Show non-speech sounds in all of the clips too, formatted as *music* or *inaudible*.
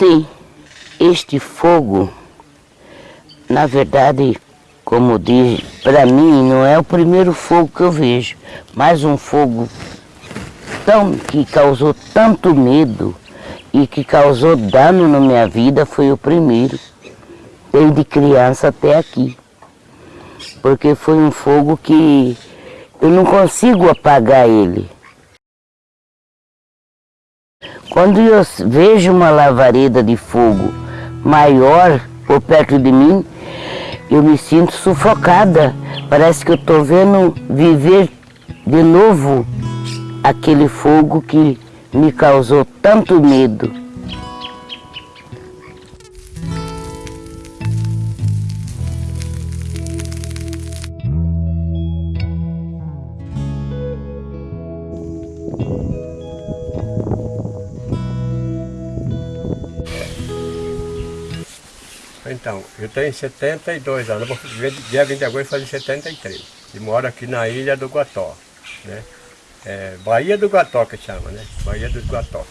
Sim, este fogo, na verdade, como diz, para mim não é o primeiro fogo que eu vejo, mas um fogo tão, que causou tanto medo e que causou dano na minha vida foi o primeiro, desde criança até aqui. Porque foi um fogo que eu não consigo apagar ele. Quando eu vejo uma lavareda de fogo maior por perto de mim, eu me sinto sufocada. Parece que eu estou vendo viver de novo aquele fogo que me causou tanto medo. Então, eu tenho 72 anos, vou, dia 20 de agosto fazer 73. E moro aqui na ilha do Guató, né? É, Bahia do Guató que chama, né? Bahia do Guató.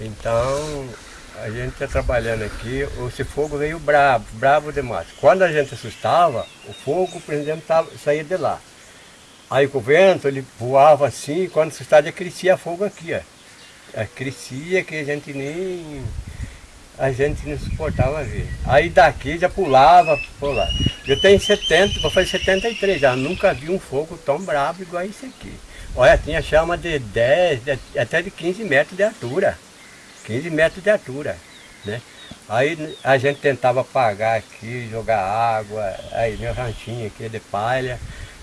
Então, a gente está trabalhando aqui, esse fogo veio bravo, bravo demais. Quando a gente assustava, o fogo, por exemplo, tava, saía de lá. Aí com o vento, ele voava assim, quando assustava, crescia fogo aqui, ó. É, crescia que a gente nem a gente não suportava ver. Aí daqui já pulava, pulava. Eu tenho 70, vou fazer 73 já, nunca vi um fogo tão bravo igual esse aqui. Olha, tinha chama de 10, de, até de 15 metros de altura. 15 metros de altura, né? Aí a gente tentava apagar aqui, jogar água, aí meu ranchinho aqui é de palha,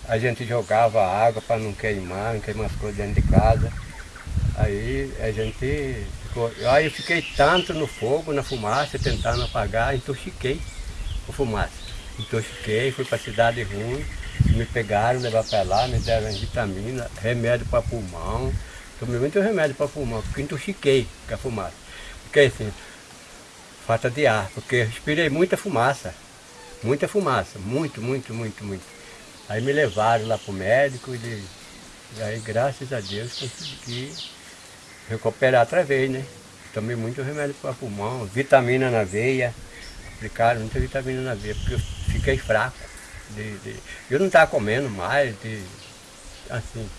a gente jogava água para não queimar, não queimar as coisas dentro de casa. Aí a gente Aí eu fiquei tanto no fogo, na fumaça, tentando apagar, intoxiquei com fumaça. Intoxiquei, fui para a cidade ruim, me pegaram, levaram para lá, me deram vitamina, remédio para pulmão. Tomei muito remédio para pulmão, porque intoxiquei com a fumaça. Porque assim, falta de ar, porque respirei muita fumaça. Muita fumaça, muito, muito, muito, muito. Aí me levaram lá para o médico e aí graças a Deus consegui recuperar outra vez, né? Tomei muito remédio para pulmão, vitamina na veia, aplicaram muita vitamina na veia, porque eu fiquei fraco. De, de, eu não estava comendo mais, de, assim,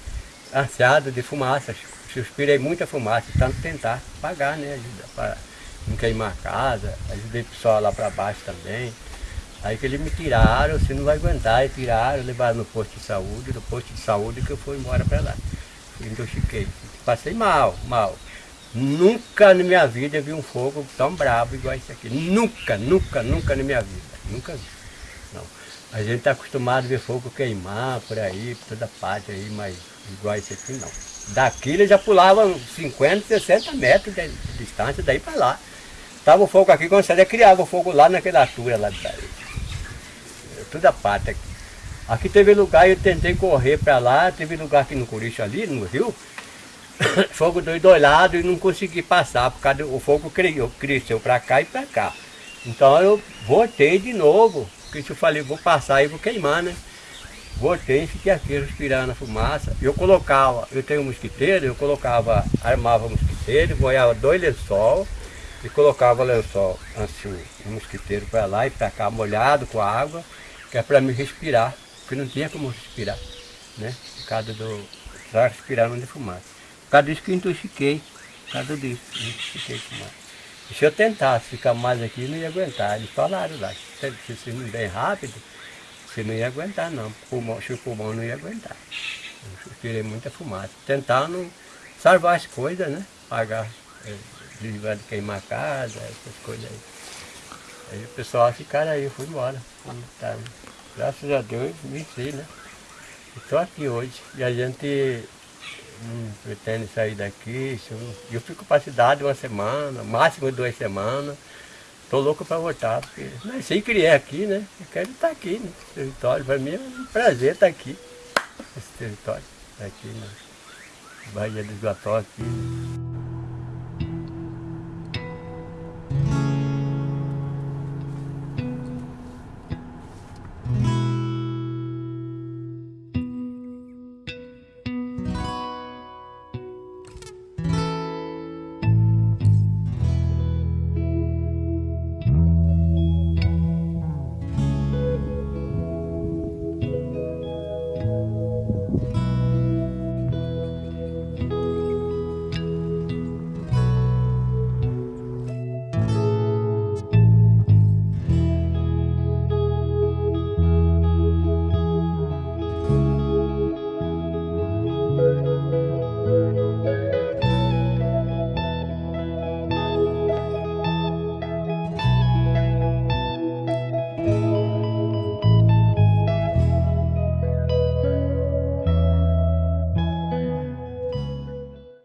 ansiado de fumaça. Suspirei muita fumaça, tanto tentar pagar, né? Para não queimar a casa, ajudei o pessoal lá para baixo também. Aí que eles me tiraram, você não vai aguentar, e tiraram, levaram no posto de saúde, no posto de saúde que eu fui embora para lá. Intoxiquei. Passei mal, mal. Nunca na minha vida vi um fogo tão bravo igual esse aqui. Nunca, nunca, nunca na minha vida. Nunca vi. Não. A gente está acostumado a ver fogo queimar por aí, por toda parte aí, mas igual esse aqui não. Daqui ele já pulava 50, 60 metros de distância, daí para lá. Tava o fogo aqui, quando você criava o fogo lá naquela altura lá daí. Toda parte aqui. Aqui teve lugar, eu tentei correr para lá, teve lugar aqui no Curicho ali, no rio, *coughs* fogo dos dois lados e não consegui passar, por causa do fogo criou, cresceu para cá e para cá. Então eu voltei de novo, porque eu falei, vou passar e vou queimar, né? Voltei e fiquei aqui respirando a fumaça. Eu colocava, eu tenho um mosquiteiro, eu colocava, armava o mosquiteiro, boiava dois lençol e colocava o lençol assim, um mosquiteiro para lá e para cá molhado com água, que é para me respirar porque não tinha como respirar, né? Por causa do... Só respirando de fumaça. Por causa disso que eu intoxiquei, por causa disso, intoxiquei fumaça. E se eu tentasse ficar mais aqui, não ia aguentar. Eles falaram lá, se você não bem rápido, você não ia aguentar não, o pulmão, o pulmão não ia aguentar. Eu respirei muita fumaça, tentando salvar as coisas, né? Pagar, é, de queimar a casa, essas coisas aí. Aí o pessoal ficaram aí, eu fui embora. Tá, Graças a Deus, venci, né? Estou aqui hoje. E a gente não pretende sair daqui. Eu fico para a cidade uma semana, máximo duas semanas. Estou louco para voltar, porque nasci e criei aqui, né? Eu quero estar aqui, né? território. Para mim é um prazer estar aqui, nesse território. Aqui na Bahia dos Guató, aqui. Né?